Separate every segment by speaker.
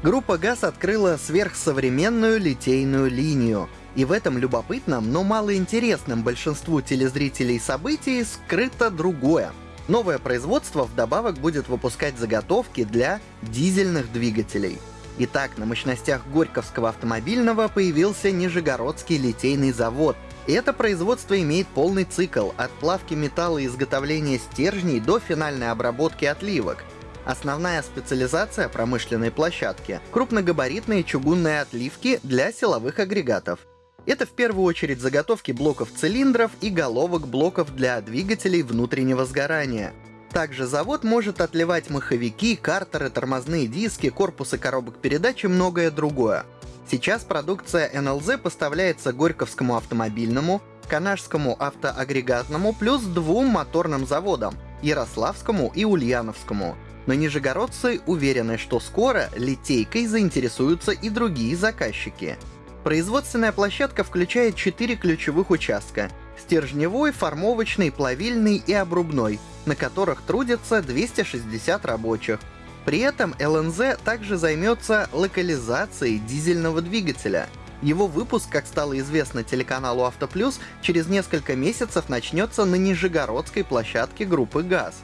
Speaker 1: Группа ГАЗ открыла сверхсовременную литейную линию. И в этом любопытном, но малоинтересном большинству телезрителей событии скрыто другое. Новое производство вдобавок будет выпускать заготовки для дизельных двигателей. Итак, на мощностях Горьковского автомобильного появился Нижегородский литейный завод. Это производство имеет полный цикл от плавки металла и изготовления стержней до финальной обработки отливок. Основная специализация промышленной площадки — крупногабаритные чугунные отливки для силовых агрегатов. Это в первую очередь заготовки блоков цилиндров и головок блоков для двигателей внутреннего сгорания. Также завод может отливать маховики, картеры, тормозные диски, корпусы коробок передач и многое другое. Сейчас продукция НЛЗ поставляется Горьковскому автомобильному, Канашскому автоагрегатному плюс двум моторным заводам — Ярославскому и Ульяновскому. Но нижегородцы уверены, что скоро литейкой заинтересуются и другие заказчики. Производственная площадка включает четыре ключевых участка — стержневой, формовочный, плавильный и обрубной, на которых трудятся 260 рабочих. При этом ЛНЗ также займется локализацией дизельного двигателя. Его выпуск, как стало известно телеканалу Автоплюс, через несколько месяцев начнется на Нижегородской площадке группы ГАЗ.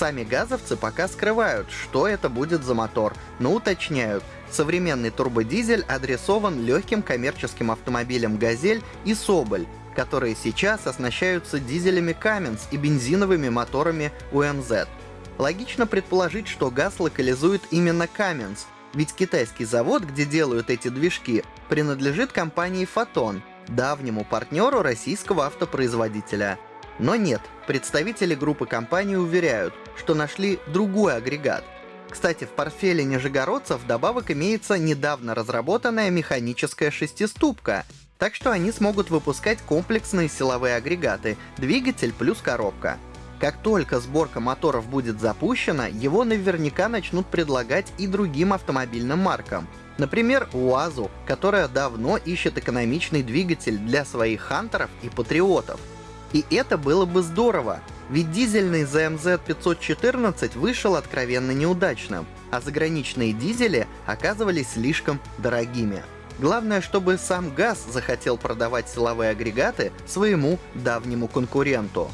Speaker 1: Сами газовцы пока скрывают, что это будет за мотор, но уточняют, современный турбодизель адресован легким коммерческим автомобилям «Газель» и «Соболь», которые сейчас оснащаются дизелями Cummins и бензиновыми моторами УМЗ. Логично предположить, что ГАЗ локализует именно Cummins, ведь китайский завод, где делают эти движки, принадлежит компании Photon, давнему партнеру российского автопроизводителя. Но нет, представители группы компаний уверяют, что нашли другой агрегат. Кстати, в портфеле нижегородцев вдобавок имеется недавно разработанная механическая шестиступка, так что они смогут выпускать комплексные силовые агрегаты, двигатель плюс коробка. Как только сборка моторов будет запущена, его наверняка начнут предлагать и другим автомобильным маркам. Например, УАЗу, которая давно ищет экономичный двигатель для своих хантеров и патриотов. И это было бы здорово, ведь дизельный ZMZ 514 вышел откровенно неудачным, а заграничные дизели оказывались слишком дорогими. Главное, чтобы сам ГАЗ захотел продавать силовые агрегаты своему давнему конкуренту.